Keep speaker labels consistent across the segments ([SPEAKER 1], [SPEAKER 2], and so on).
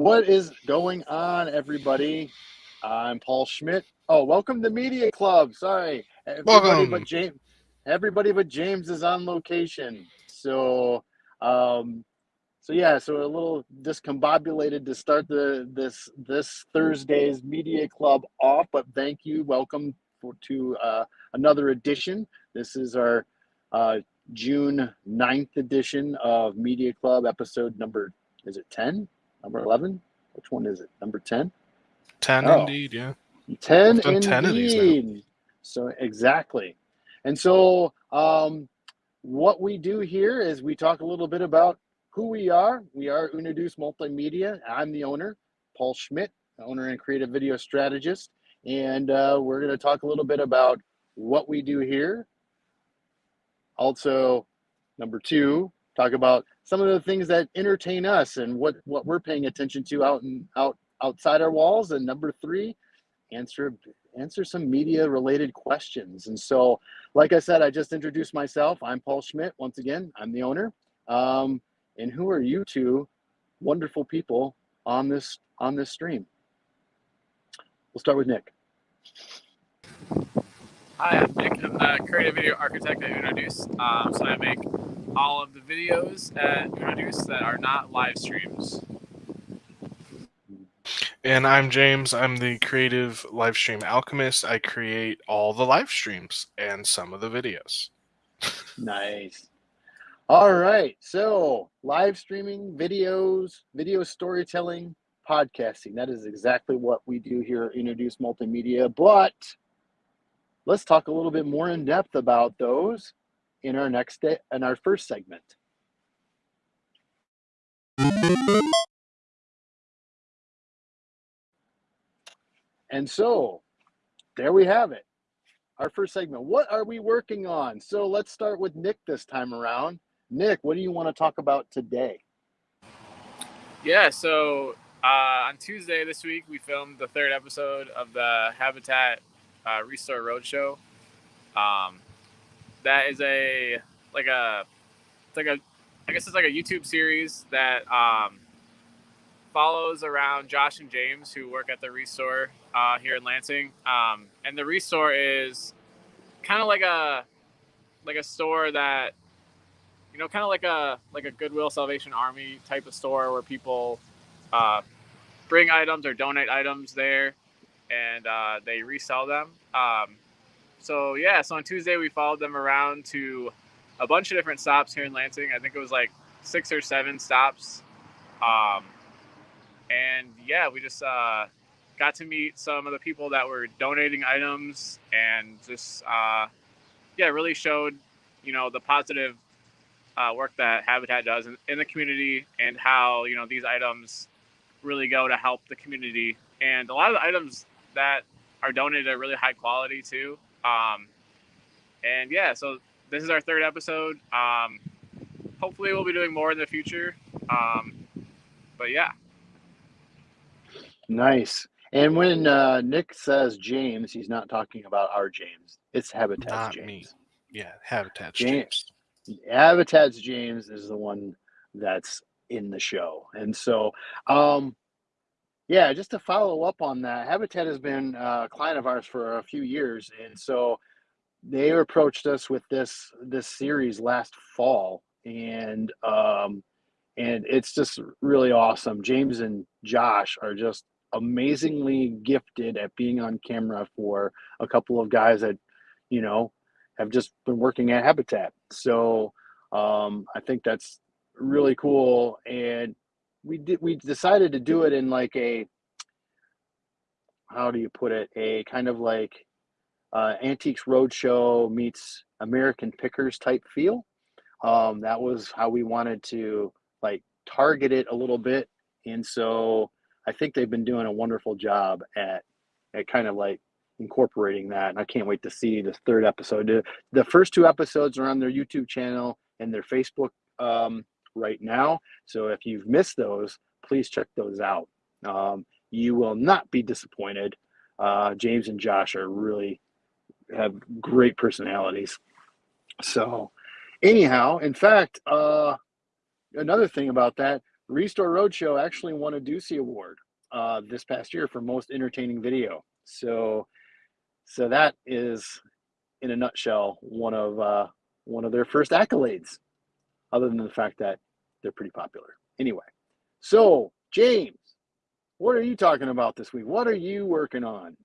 [SPEAKER 1] What is going on, everybody? I'm Paul Schmidt. Oh, welcome to Media Club. Sorry, everybody
[SPEAKER 2] Welcome.
[SPEAKER 1] but James. Everybody but James is on location. So, um, so yeah, so a little discombobulated to start the this this Thursday's Media Club off. But thank you, welcome for, to uh, another edition. This is our uh, June 9th edition of Media Club, episode number is it 10? Number 11? Which one is it? Number 10?
[SPEAKER 2] 10
[SPEAKER 1] Oh.
[SPEAKER 2] indeed, yeah.
[SPEAKER 1] 10 indeed.
[SPEAKER 2] 10 of these now.
[SPEAKER 1] So exactly. And so um, what we do here is we talk a little bit about who we are. We are Unaduce Multimedia. I'm the owner, Paul Schmidt, owner and creative video strategist. And uh, we're going to talk a little bit about what we do here. Also, number two, talk about some of the things that entertain us and what, what we're paying attention to out and out outside our walls. And number three, answer answer some media related questions. And so, like I said, I just introduced myself. I'm Paul Schmidt. Once again, I'm the owner. Um, and who are you two wonderful people on this on this stream? We'll start with Nick.
[SPEAKER 3] Hi, I'm Nick. I'm the creative video architect at Unaduce. Um, so I make all of the videos at Unaduce that are not live streams.
[SPEAKER 2] And I'm James. I'm the creative live stream alchemist. I create all the live streams and some of the videos.
[SPEAKER 1] Nice. All right. So, live streaming, videos, video storytelling, podcasting. That is exactly what we do here at Unaduce Multimedia. But let's talk a little bit more in depth about those in our next day, in our first segment. And so, there we have it. Our first segment. What are we working on? So let's start with Nick this time around. Nick, what do you want to talk about today?
[SPEAKER 3] Yeah, so uh, on Tuesday this week, we filmed the third episode of the Habitat uh, Restore Roadshow. Um, that is a like a it's like a I guess it's like a YouTube series that um, follows around Josh and James who work at the Restore uh, here in Lansing. Um, and the Restore is kind of like a like a store that you know kind of like a like a Goodwill Salvation Army type of store where people uh, bring items or donate items there and uh, they resell them. Um, so yeah, so on Tuesday we followed them around to a bunch of different stops here in Lansing. I think it was like six or seven stops. Um, and yeah, we just uh, got to meet some of the people that were donating items and just uh, yeah, really showed you know the positive uh, work that Habitat does in, in the community and how you know these items really go to help the community. And a lot of the items that are donated are really high quality too. Um, and yeah, so this is our third episode. Um, hopefully, we'll be doing more in the future. Um, but yeah,
[SPEAKER 1] Nice. And when uh, Nick says James, he's not talking about our James. It's Habitat's
[SPEAKER 2] Not
[SPEAKER 1] James.
[SPEAKER 2] me. Yeah, Habitat
[SPEAKER 1] James.
[SPEAKER 2] James.
[SPEAKER 1] Habitat's James is the one that's in the show. And so, um, yeah, just to follow up on that, Habitat has been a client of ours for a few years, and so they approached us with this this series last fall, and um, and it's just really awesome. James and Josh are just amazingly gifted at being on camera for a couple of guys that you know have just been working at Habitat. So um, I think that's really cool, and we did we decided to do it in like a how do you put it a kind of like uh, antiques roadshow meets American Pickers type feel. Um, that was how we wanted to like target it a little bit, and so I think they've been doing a wonderful job at at kind of like incorporating that. And I can't wait to see the third episode. The, first two episodes are on their YouTube channel and their Facebook um, right now. So if you've missed those, please check those out. Um, you will not be disappointed. Uh, James and Josh are really have great personalities. So, anyhow, in fact, uh, another thing about that, Restore Roadshow actually won a Ducey Award uh, this past year for most entertaining video. So, so that is, in a nutshell, one of uh, one of their first accolades. Other than the fact that they're pretty popular. Anyway, so James, what are you talking about this week? What are you working on?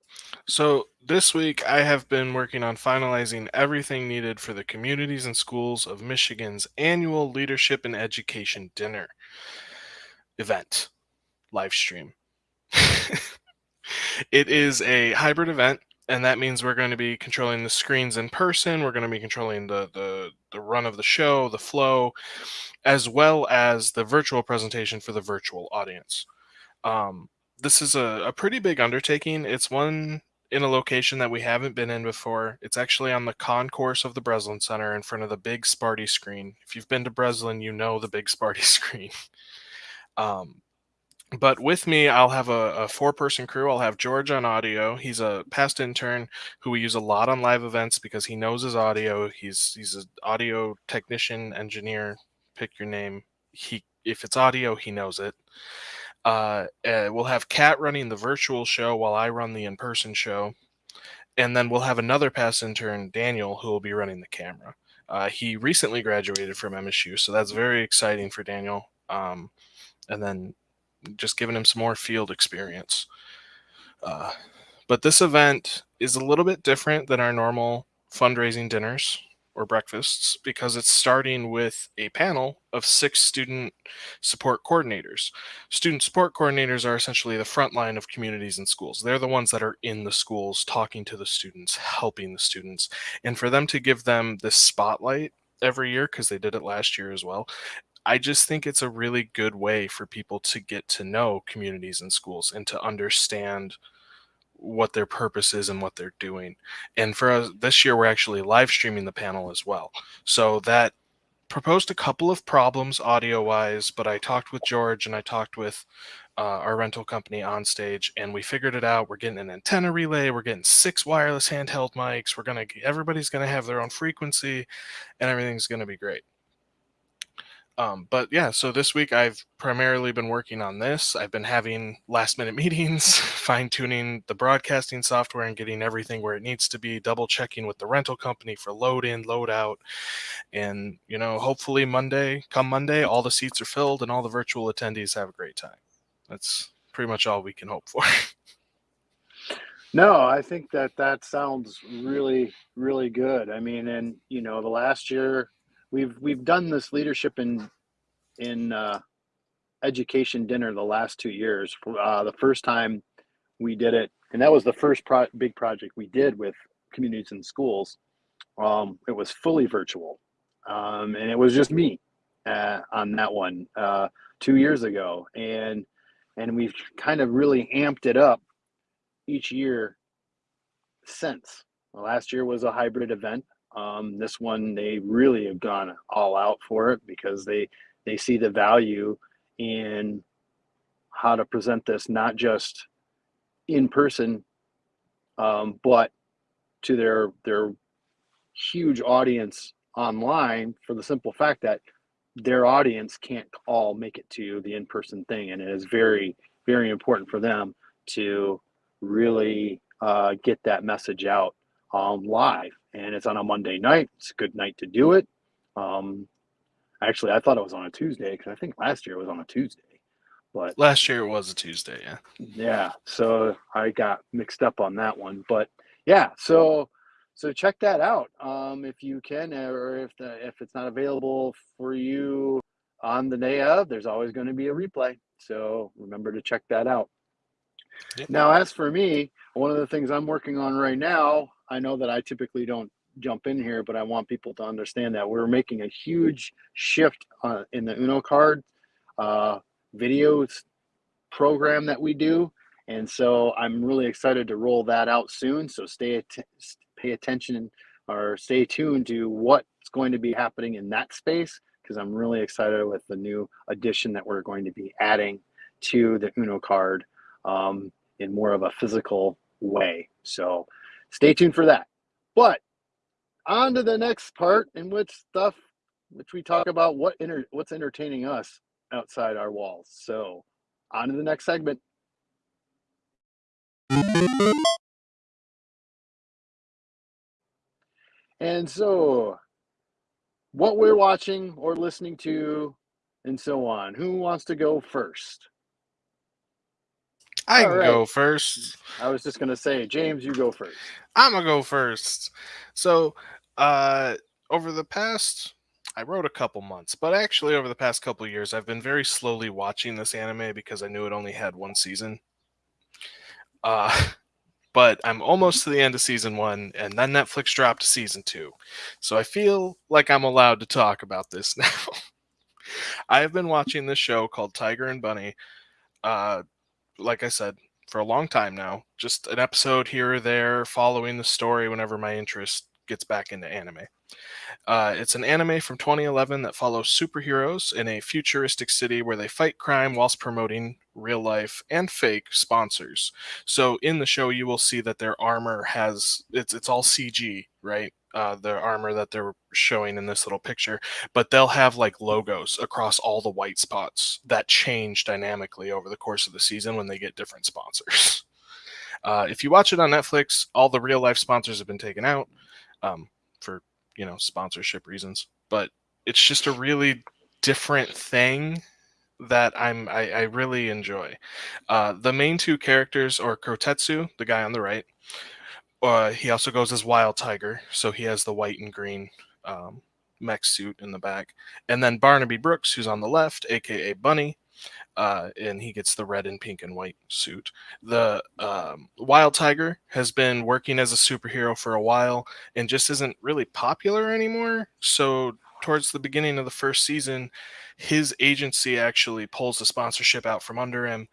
[SPEAKER 2] So, this week I have been working on finalizing everything needed for the communities and schools of Michigan's annual Leadership and Education Dinner event live stream. it is a hybrid event and that means we're going to be controlling the screens in person we're going to be controlling the, the the run of the show the flow as well as the virtual presentation for the virtual audience. Um, this is a, a pretty big undertaking. It's one in a location that we haven't been in before. It's actually on the concourse of the breslin center in front of the big sparty screen. If you've been to breslin you know the big sparty screen. Um, but with me, I'll have a, a four person crew. I'll have George on audio. He's a past intern who we use a lot on live events because he knows his audio. He's he's an audio technician, engineer, pick your name. He if it's audio, he knows it. Uh, uh, we'll have Kat running the virtual show while I run the in person show. And then we'll have another past intern, Daniel, who will be running the camera. Uh, he recently graduated from MSU, so that's very exciting for Daniel. Um, and then just giving him some more field experience. Uh, but this event is a little bit different than our normal fundraising dinners or breakfasts because it's starting with a panel of six student support coordinators. Student support coordinators are essentially the front line of communities and schools. They're the ones that are in the schools, talking to the students, helping the students. And for them to give them this spotlight every year, because they did it last year as well, I just think it's a really good way for people to get to know communities and schools and to understand what their purpose is and what they're doing. And for us, this year, we're actually live streaming the panel as well. So that proposed a couple of problems audio wise, but I talked with George and I talked with uh, our rental company on stage and we figured it out. We're getting an antenna relay. We're getting six wireless handheld mics. We're going to, everybody's going to have their own frequency and everything's going to be great. Um, but yeah, so this week I've primarily been working on this. I've been having last minute meetings, fine tuning the broadcasting software and getting everything where it needs to be, double checking with the rental company for load in, load out. And, you know, hopefully Monday, come Monday, all the seats are filled and all the virtual attendees have a great time. That's pretty much all we can hope for.
[SPEAKER 1] No, I think that that sounds really, really good. I mean, and you know, the last year we've we've done this leadership in in uh, education dinner the last two years. Uh, the first time we did it, and that was the first pro- big project we did with communities and schools. Um, it was fully virtual, um, and it was just me uh, on that one uh, two years ago, and and we've kind of really amped it up each year since. last year was a hybrid event. Um, this one, they really have gone all out for it because they they see the value in how to present this not just in person, um, but to their their huge audience online for the simple fact that their audience can't all make it to the in-person thing. And it is very very important for them to really uh, get that message out um, live and it's on a Monday night. It's a good night to do it. Um, actually, I thought it was on a Tuesday because I think last year it was on a Tuesday. But
[SPEAKER 2] last year it was a Tuesday, yeah.
[SPEAKER 1] Yeah, so I got mixed up on that one, but yeah, so so check that out um, if you can, or if the if it's not available for you on the day of. There's always going to be a replay, so remember to check that out. Now, as for me, one of the things I'm working on right now I know that I typically don't jump in here, but I want people to understand that we're making a huge shift uh, in the Uno card uh, videos program that we do. And so I'm really excited to roll that out soon. So stay att- pay attention or stay tuned to what's going to be happening in that space because I'm really excited with the new addition that we're going to be adding to the Uno card um, in more of a physical way. So stay tuned for that. But on to the next part in which stuff which we talk about what inter, what's entertaining us outside our walls. So, on to the next segment. And so, what we're watching or listening to, and so on. Who wants to go first?
[SPEAKER 2] I
[SPEAKER 1] All
[SPEAKER 2] can
[SPEAKER 1] right.
[SPEAKER 2] go first.
[SPEAKER 1] I was just going to say, James, you go first.
[SPEAKER 2] I'm gonna go first. So, uh, over the past, I wrote a couple months, but actually over the past couple years, I've been very slowly watching this anime because I knew it only had one season. Uh, but I'm almost to the end of season one, and then Netflix dropped season two, so I feel like I'm allowed to talk about this now. I have been watching this show called Tiger and Bunny. Uh, like I said, for a long time now. Just an episode here or there, following the story whenever my interest gets back into anime. Uh, it's an anime from 2011 that follows superheroes in a futuristic city where they fight crime whilst promoting real life and fake sponsors. So in the show, you will see that their armor has it's it's all CG, right? Uh, the armor that they're showing in this little picture, but they'll have like logos across all the white spots that change dynamically over the course of the season when they get different sponsors. Uh, if you watch it on Netflix, all the real life sponsors have been taken out um, for you know sponsorship reasons, but it's just a really different thing that I'm I, I really enjoy. Uh, the main two characters are Kotetsu, the guy on the right. Uh, he also goes as Wild Tiger, so he has the white and green um, mech suit in the back, and then Barnaby Brooks, who's on the left, aka Bunny, uh, and he gets the red and pink and white suit. The um, Wild Tiger has been working as a superhero for a while and just isn't really popular anymore. So towards the beginning of the first season, his agency actually pulls the sponsorship out from under him,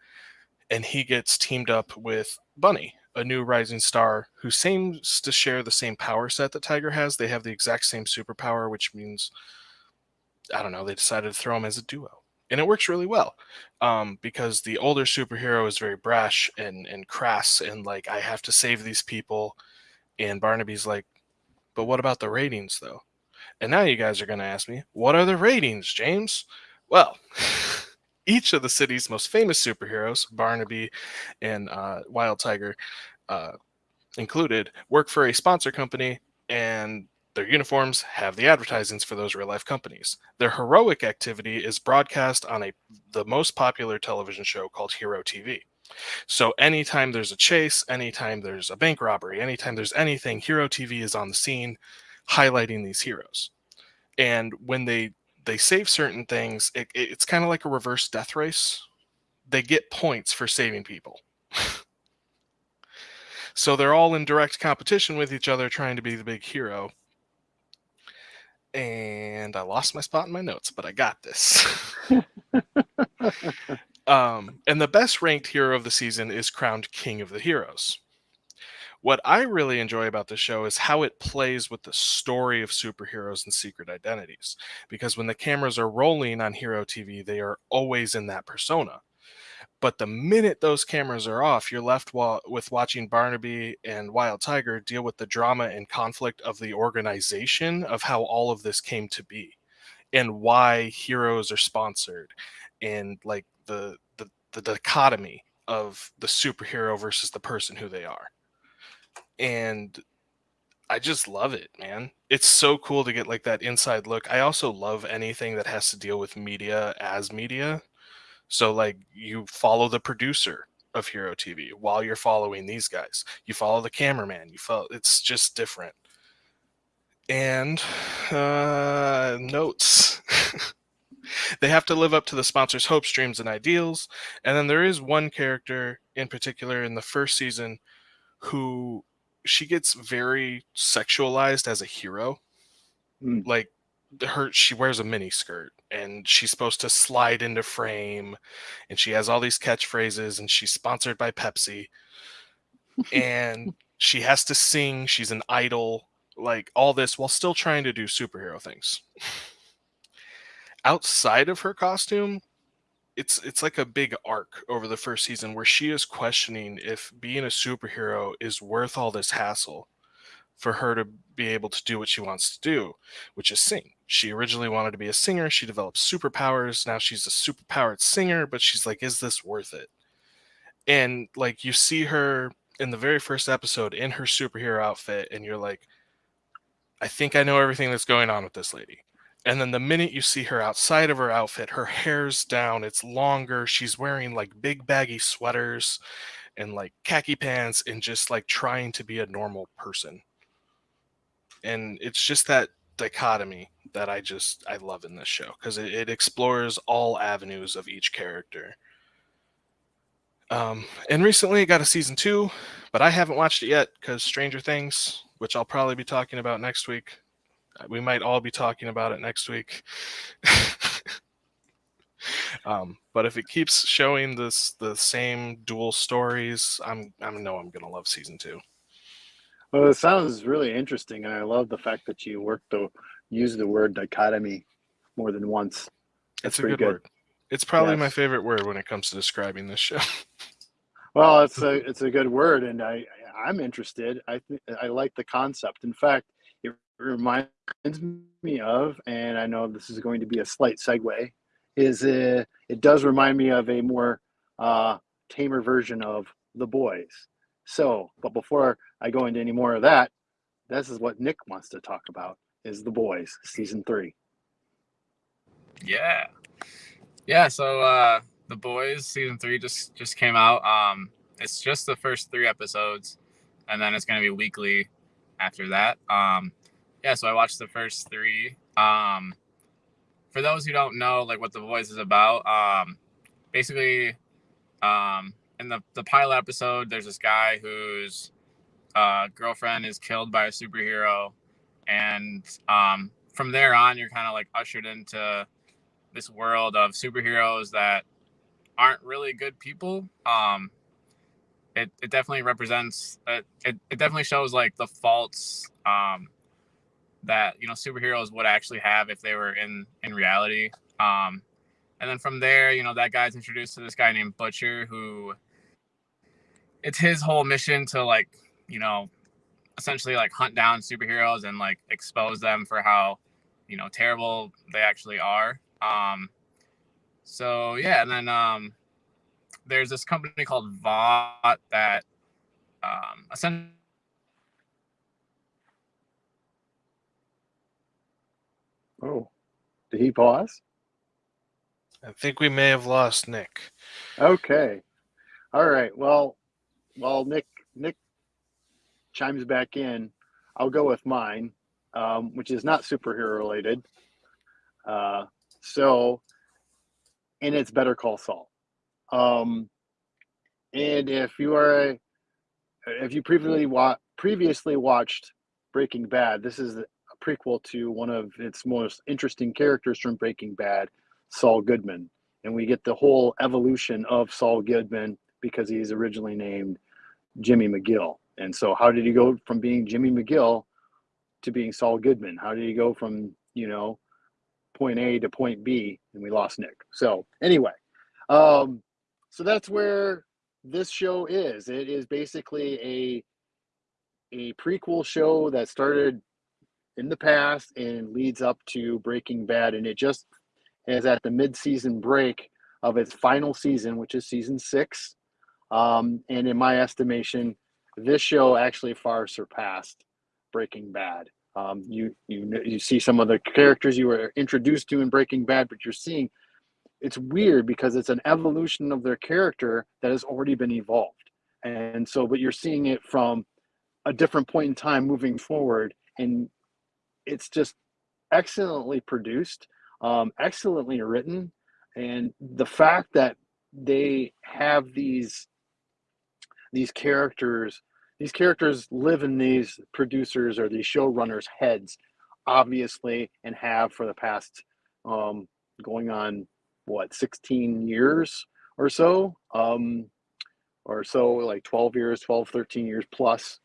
[SPEAKER 2] and he gets teamed up with Bunny, a new rising star who seems to share the same power set that Tiger has. They have the exact same superpower, which means I don't know. They decided to throw him as a duo, and it works really well um, because the older superhero is very brash and and crass and like I have to save these people, and Barnaby's like, but what about the ratings though? And now you guys are going to ask me, what are the ratings, James? Well, each of the city's most famous superheroes, Barnaby and uh, Wild Tiger uh, included, work for a sponsor company, and their uniforms have the advertisements for those real life companies. Their heroic activity is broadcast on a the most popular television show called Hero TV. So anytime there's a chase, anytime there's a bank robbery, anytime there's anything, Hero TV is on the scene highlighting these heroes. And when they they save certain things, it, it's kind of like a reverse death race. They get points for saving people. so they're all in direct competition with each other trying to be the big hero. And I lost my spot in my notes, but I got this. um, and the best ranked hero of the season is crowned King of the Heroes. What I really enjoy about the show is how it plays with the story of superheroes and secret identities. Because when the cameras are rolling on Hero TV, they are always in that persona. But the minute those cameras are off, you're left with watching Barnaby and Wild Tiger deal with the drama and conflict of the organization of how all of this came to be and why heroes are sponsored and like the the, the dichotomy of the superhero versus the person who they are and I just love it, man. It's so cool to get like that inside look. I also love anything that has to deal with media as media. So like you follow the producer of Hero TV while you're following these guys. You follow the cameraman. You follow it's just different. And uh notes. they have to live up to the sponsor's hopes, dreams, and ideals. And then there is one character in particular in the first season who she gets very sexualized as a hero.
[SPEAKER 1] Mm.
[SPEAKER 2] Like her she wears a mini skirt and she's supposed to slide into frame and she has all these catchphrases and she's sponsored by Pepsi and she has to sing, she's an idol, like all this while still trying to do superhero things. Outside of her costume, it's it's like a big arc over the first season where she is questioning if being a superhero is worth all this hassle for her to be able to do what she wants to do, which is sing. She originally wanted to be a singer. She developed superpowers. Now she's a superpowered singer, but she's like, is this worth it? And like, you see her in the very first episode in her superhero outfit, and you're like, I think I know everything that's going on with this lady. And then the minute you see her outside of her outfit, her hair's down, it's longer. She's wearing like big baggy sweaters and like khaki pants and just like trying to be a normal person. And it's just that dichotomy that I just I love in this show because it, it explores all avenues of each character. Um, and recently it got a season two, but I haven't watched it yet because Stranger Things, which I'll probably be talking about next week. We might all be talking about it next week. um, but if it keeps showing this the same dual stories, I'm I know I'm gonna love season two.
[SPEAKER 1] Well, it sounds really interesting, and I love the fact that you worked to use the word dichotomy more than once.
[SPEAKER 2] That's it's a good, good, word. It's probably yes. my favorite word when it comes to describing this show.
[SPEAKER 1] well, it's a it's a good word, and I I'm interested. I th- I like the concept. In fact, reminds me of, and I know this is going to be a slight segue, is uh, it does remind me of a more uh, tamer version of the boys. So, but before I go into any more of that, this is what Nick wants to talk about: is the boys season three.
[SPEAKER 3] Yeah, yeah. So uh, the boys season three just just came out. Um, it's just the first three episodes, and then it's gonna be weekly after that. Um, yeah. So I watched the first three. Um, for those who don't know, like what the Boys is about, um, basically, um, in the, the pilot episode, there's this guy whose uh, girlfriend is killed by a superhero. And um, from there on, you're kind of like ushered into this world of superheroes that aren't really good people. Um, it, it definitely represents, it, it, it definitely shows like the faults um, that, you know, superheroes would actually have if they were in, in reality. Um, and then from there, you know, that guy's introduced to this guy named Butcher who it's his whole mission to like you know essentially like hunt down superheroes and like expose them for how you know terrible they actually are um so yeah and then um there's this company called vought that um essentially
[SPEAKER 1] oh did he pause
[SPEAKER 2] i think we may have lost nick
[SPEAKER 1] okay all right well well, Nick Nick chimes back in. I'll go with mine, um, which is not superhero related. Uh, so, and it's Better Call Saul. Um, and if you are, a, if you previously wa- previously watched Breaking Bad, this is prequel to one of its most interesting characters from Breaking Bad, Saul Goodman, and we get the whole evolution of Saul Goodman because he's originally named Jimmy McGill. And so, how did he go from being Jimmy McGill to being Saul Goodman? How did he go from, you know, point A to point B? And we lost Nick. So, anyway, um, so that's where this show is. It is basically a a prequel show that started in the past and leads up to Breaking Bad, and it just is at the mid-season break of its final season, which is season six. Um, and in my estimation, this show actually far surpassed Breaking Bad. Um, you you you see some of the characters you were introduced to in Breaking Bad, but you're seeing it's weird because it's an evolution of their character that has already been evolved, and so but you're seeing it from a different point in time moving forward, and it's just excellently produced, um, excellently written, and the fact that they have these these characters these characters live in these producers or these showrunners heads obviously and have for the past um, going on what 16 years or so? Um, or so like 12 years 12 13 years plus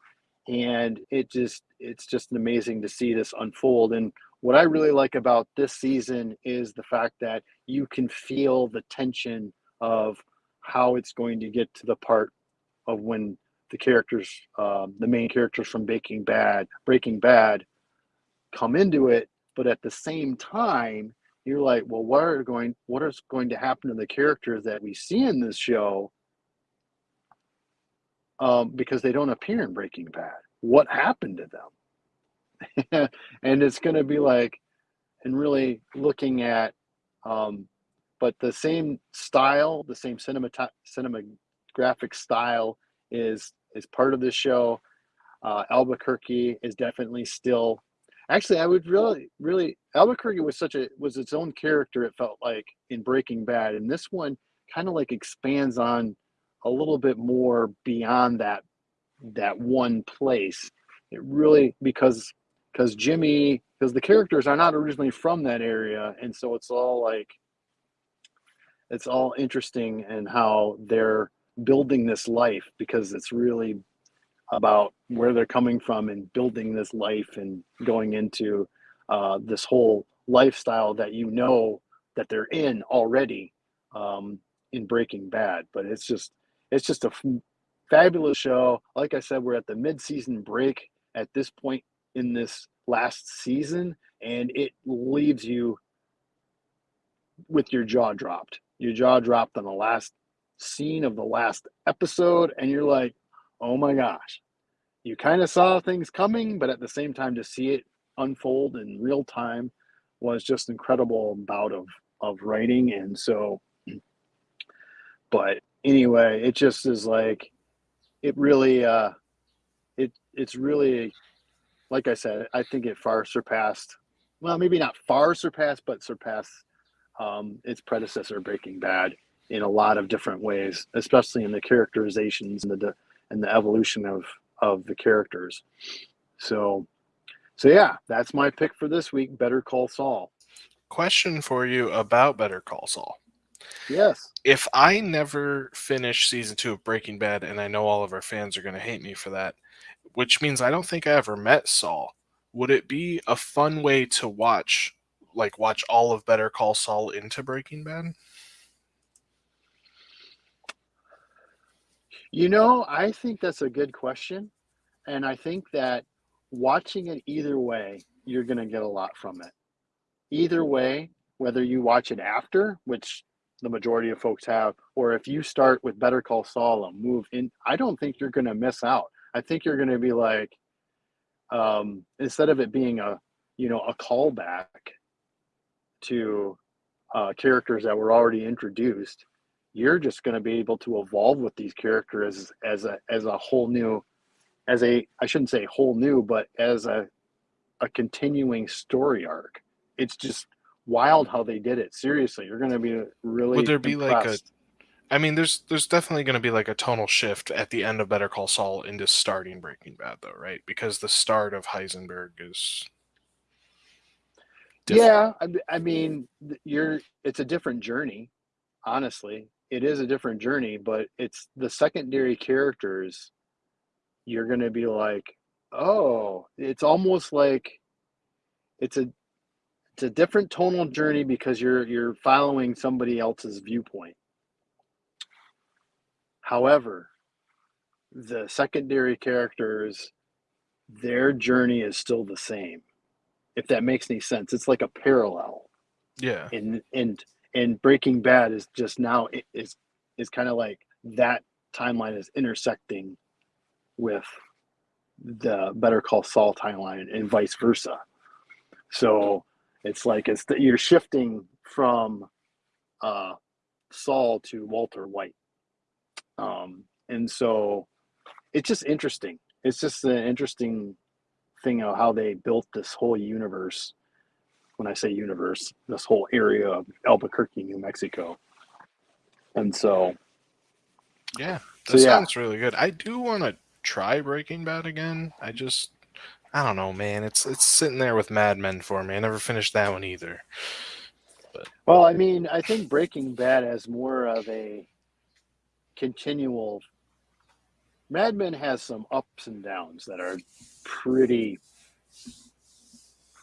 [SPEAKER 1] and it just it's just amazing to see this unfold and what i really like about this season is the fact that you can feel the tension of how it's going to get to the part of when the characters, um, the main characters from Breaking Bad, Breaking Bad, come into it, but at the same time, you're like, well, what are going, what is going to happen to the characters that we see in this show? Um, because they don't appear in Breaking Bad. What happened to them? and it's going to be like, and really looking at, um, but the same style, the same cinema cinematographic style is is part of the show. Uh, Albuquerque is definitely still. Actually, I would really, really. Albuquerque was such a was its own character. It felt like in Breaking Bad, and this one kind of like expands on a little bit more beyond that that one place. It really because because Jimmy because the characters are not originally from that area, and so it's all like it's all interesting and how they're building this life because it's really about where they're coming from and building this life and going into uh, this whole lifestyle that you know that they're in already um, in Breaking Bad. But it's just it's just a fabulous show. Like I said, we're at the mid-season break at this point in this last season, and it leaves you with your jaw dropped. Your jaw dropped on the last scene of the last episode and you're like, oh my gosh. You kind of saw things coming, but at the same time to see it unfold in real time was just incredible bout of of writing and so but anyway it just is like it really uh it it's really like i said i think it far surpassed well maybe not far surpassed but surpassed um its predecessor breaking bad in a lot of different ways, especially in the characterizations and the and the evolution of of the characters. So, so yeah, that's my pick for this week. Better Call Saul.
[SPEAKER 2] Question for you about Better Call Saul.
[SPEAKER 1] Yes.
[SPEAKER 2] If I never finish season two of Breaking Bad, and I know all of our fans are going to hate me for that, which means I don't think I ever met Saul. Would it be a fun way to watch, like watch all of Better Call Saul into Breaking Bad?
[SPEAKER 1] You know, I think that's a good question. And I think that watching it either way, you're going to get a lot from it. Either way, whether you watch it after, which the majority of folks have, or if you start with Better Call Saul and move in, I don't think you're going to miss out. I think you're going to be like, um, instead of it being a, you know, a callback to uh, characters that were already introduced, you're just going to be able to evolve with these characters as, as a as a whole new as a I shouldn't say whole new but as a a continuing story arc. It's just wild how they did it. Seriously, you're going to be really
[SPEAKER 2] Would there be
[SPEAKER 1] impressed.
[SPEAKER 2] like a I mean there's there's definitely going to be like a tonal shift at the end of Better Call Saul into starting Breaking Bad though, right? Because the start of Heisenberg is different.
[SPEAKER 1] Yeah, I, I mean, you're it's a different journey, honestly it is a different journey, but it's the secondary characters. You're going to be like, oh, it's almost like it's a it's a different tonal journey because you're you're following somebody else's viewpoint. However, the secondary characters, their journey is still the same. If that makes any sense, it's like a parallel.
[SPEAKER 2] Yeah.
[SPEAKER 1] And and and Breaking Bad is just now is is kind of like that timeline is intersecting with the Better Call Saul timeline and vice versa. So it's like it's that you're shifting from uh, Saul to Walter White, um, and so it's just interesting. It's just an interesting thing of how they built this whole universe when I say universe, this whole area of Albuquerque, New Mexico. And so,
[SPEAKER 2] yeah, that
[SPEAKER 1] so yeah.
[SPEAKER 2] sounds really good. I do want to try Breaking Bad again. I just, I don't know, man. It's it's sitting there with Mad Men for me. I never finished that one either.
[SPEAKER 1] But well, I mean, I think Breaking Bad has more of a continual. Mad Men has some ups and downs that are pretty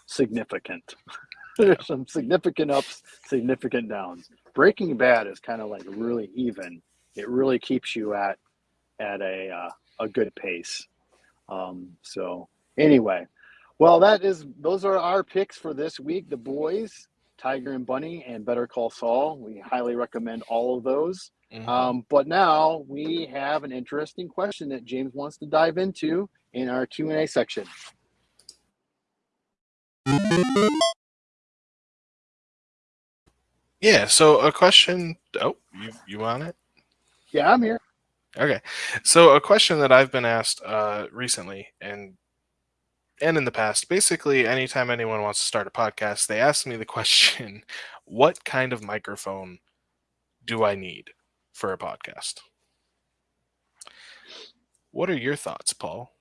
[SPEAKER 1] significant. There's some significant ups, significant downs. Breaking Bad is kind of like really even. It really keeps you at at a uh, a good pace. Um, so anyway, well, that is those are our picks for this week. The boys, Tiger and Bunny, and Better Call Saul. We highly recommend all of those.
[SPEAKER 2] Mhm.
[SPEAKER 1] Um, but now we have an interesting question that James wants to dive into in our Q and A section.
[SPEAKER 2] yeah. So a question. Oh, you you want it?
[SPEAKER 1] Yeah, I'm here.
[SPEAKER 2] Okay. So a question that I've been asked uh, recently and and in the past, basically anytime anyone wants to start a podcast, they ask me the question, what kind of microphone do I need for a podcast? What are your thoughts, Paul?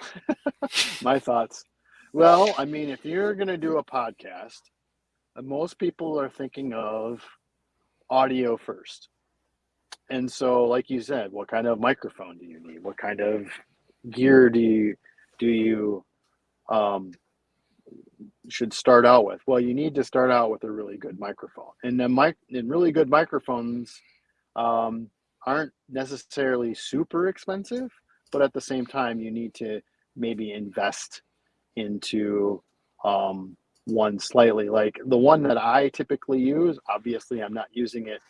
[SPEAKER 1] My thoughts. Well, I mean, if you're going to do a podcast, uh, most people are thinking of audio first. And so, like you said, what kind of microphone do you need? What kind of gear do you do you um, should start out with? Well, you need to start out with a really good microphone, and the mic and really good microphones um, aren't necessarily super expensive, but at the same time, you need to maybe invest into um, one slightly. Like the one that I typically use, obviously, I'm not using it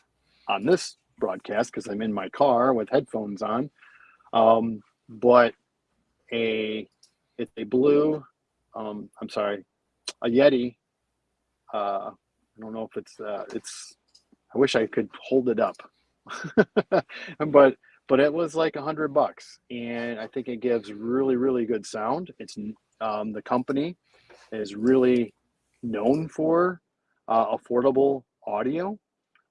[SPEAKER 1] on this broadcast because I'm in my car with headphones on. Um, but a it's a blue, um, I'm sorry, a Yeti. Uh, I don't know if it's uh, it's. I wish I could hold it up, but but it was like a hundred bucks, and I think it gives really really good sound. It's um, the company is really known for uh, affordable audio,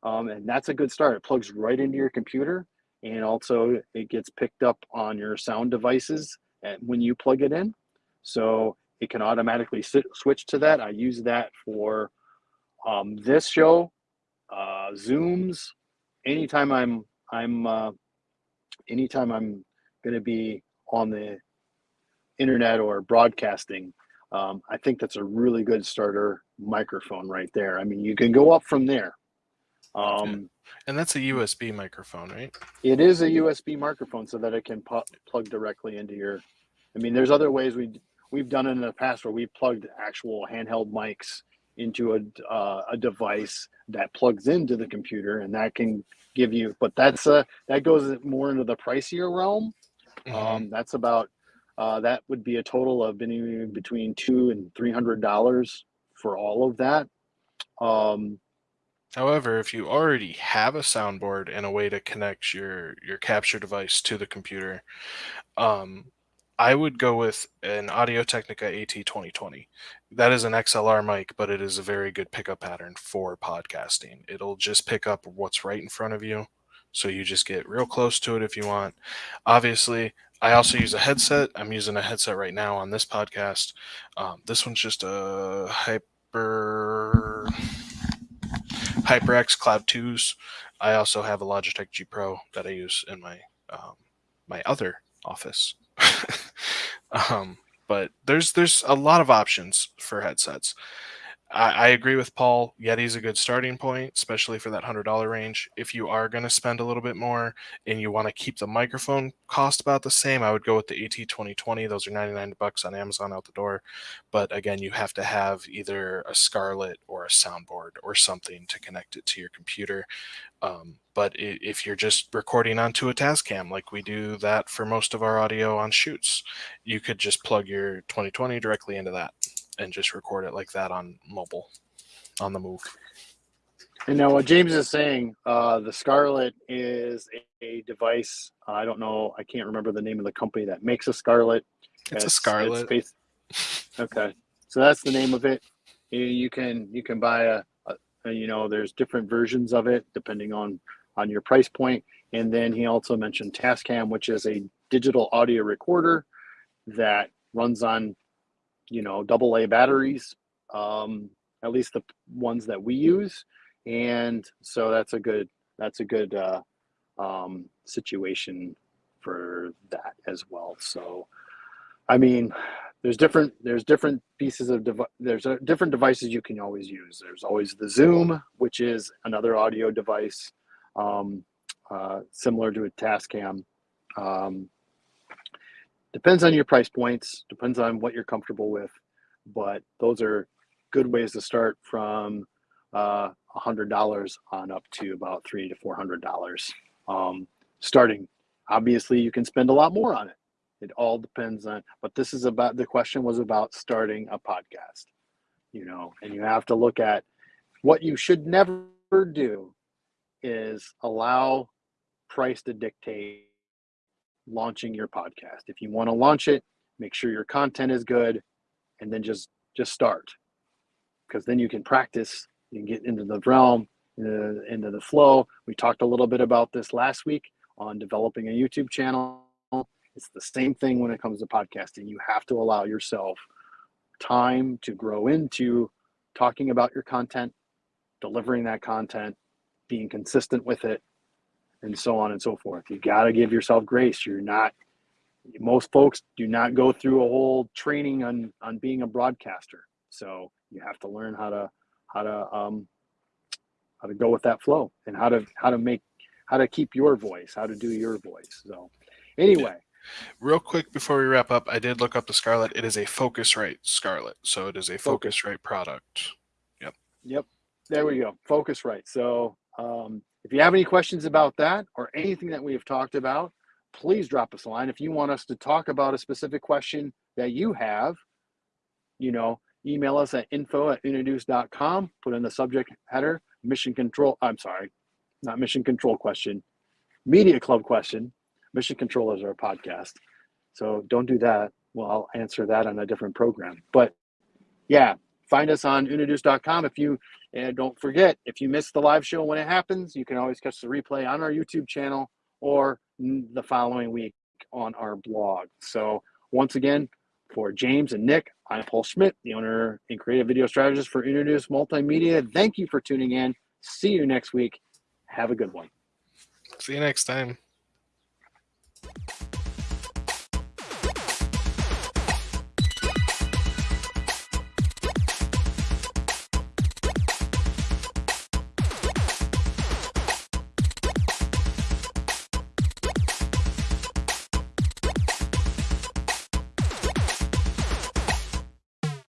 [SPEAKER 1] um, and that's a good start. It plugs right into your computer, and also it gets picked up on your sound devices when you plug it in, so it can automatically sit, switch to that. I use that for um, this show, uh, Zooms, anytime I'm I'm uh, anytime I'm going to be on the internet or broadcasting. Um, I think that's a really good starter microphone right there. I mean, you can go up from there. Um,
[SPEAKER 2] And that's a USB microphone, right?
[SPEAKER 1] It is a USB microphone so that it can pu- plug directly into your. I mean, there's other ways we we've done it in the past where we've plugged actual handheld mics into a uh, a device that plugs into the computer, and that can give you. But that's a that goes more into the pricier realm.
[SPEAKER 2] Mhm.
[SPEAKER 1] Um, that's about uh, that would be a total of any between two and three hundred dollars for all of that. Um,
[SPEAKER 2] However, if you already have a soundboard and a way to connect your your capture device to the computer, um, I would go with an Audio Technica AT2020. That is an XLR mic, but it is a very good pickup pattern for podcasting. It'll just pick up what's right in front of you, so you just get real close to it if you want. Obviously, I also use a headset. I'm using a headset right now on this podcast. Um, this one's just a Hyper HyperX Cloud 2s. I also have a Logitech G Pro that I use in my um, my other office. um, but there's there's a lot of options for headsets. I, I agree with Paul. Yeti's a good starting point, especially for that hundred dollar range. If you are going to spend a little bit more and you want to keep the microphone cost about the same, I would go with the AT2020. Those are 99 bucks on Amazon out the door. But again, you have to have either a Scarlett or a soundboard or something to connect it to your computer. Um, but if you're just recording onto a Tascam, like we do that for most of our audio on shoots, you could just plug your 2020 directly into that and just record it like that on mobile, on the move.
[SPEAKER 1] And now, what James is saying, uh, the Scarlett is a, a device. I don't know. I can't remember the name of the company that makes a Scarlett.
[SPEAKER 2] It's a Scarlett.
[SPEAKER 1] based- okay, so that's the name of it. You, you can you can buy a, a, a- you know there's different versions of it depending on on your price point. And then he also mentioned Tascam, which is a digital audio recorder that runs on you know double A batteries. Um, at least the ones that we use. And so that's a good that's a good uh, um, situation for that as well. So i mean there's different there's different pieces of devi- there's uh different devices you can always use. There's always the zoom which is another audio device um, uh, similar to a tascam Um, depends on your price points, depends on what you're comfortable with, but those are good ways to start from uh, $100 on up to about three to $400 um, starting. Obviously, you can spend a lot more on it. It all depends on, but this is about the question was about starting a podcast, you know, and you have to look at what you should never do is allow price to dictate launching your podcast. If you want to launch it, make sure your content is good and then just just start. Because then you can practice, you can get into the realm, into, into the flow. We talked a little bit about this last week on developing a YouTube channel. It's the same thing when it comes to podcasting. You have to allow yourself time to grow into talking about your content, delivering that content, being consistent with it, and so on and so forth. You got to give yourself grace. You're not, most folks do not go through a whole training on, on being a broadcaster. So you have to learn how to, how to, um, how to go with that flow and how to, how to make, how to keep your voice, how to do your voice. So anyway,
[SPEAKER 2] Real quick before we wrap up, I did look up the Scarlett. It is a Focusrite Scarlett, so it is a Focusrite product.
[SPEAKER 1] Yep. Yep. There we go. Focusrite. So um, if you have any questions about that or anything that we have talked about, please drop us a line. If you want us to talk about a specific question that you have, you know, email us at info at unaduce.com, put in the subject header, mission control. I'm sorry, not mission control question, media club question. Mission control is our podcast. So don't do that. Well, I'll answer that on a different program. But yeah, find us on unaduce.com. If you, and don't forget, if you miss the live show when it happens, you can always catch the replay on our YouTube channel or the following week on our blog. So once again, for James and Nick, I'm Paul Schmidt, the owner and creative video strategist for Unaduce Multimedia. Thank you for tuning in. See you next week. Have a good one.
[SPEAKER 2] See you next time.